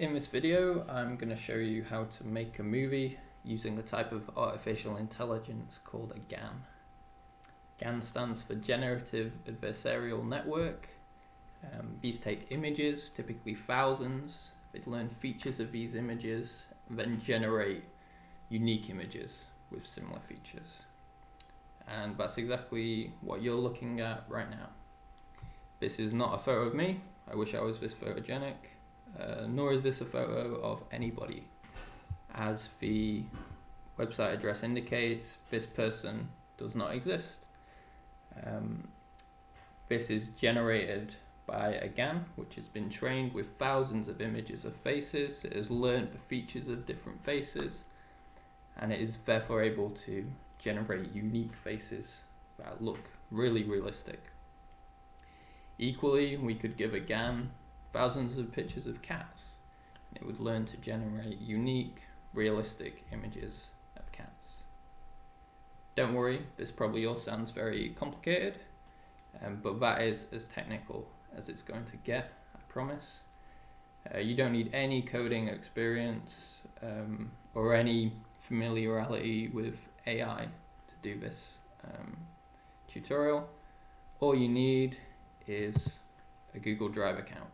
In this video, I'm going to show you how to make a movie using the type of artificial intelligence called a GAN. GAN stands for Generative Adversarial Network. Um, these take images, typically thousands, they learn features of these images, and then generate unique images with similar features. And that's exactly what you're looking at right now. This is not a photo of me, I wish I was this photogenic uh, nor is this a photo of anybody. As the website address indicates, this person does not exist. Um, this is generated by a GAN, which has been trained with thousands of images of faces. It has learned the features of different faces, and it is therefore able to generate unique faces that look really realistic. Equally, we could give a GAN thousands of pictures of cats. It would learn to generate unique, realistic images of cats. Don't worry, this probably all sounds very complicated, um, but that is as technical as it's going to get, I promise. Uh, you don't need any coding experience um, or any familiarity with AI to do this um, tutorial. All you need is a Google Drive account.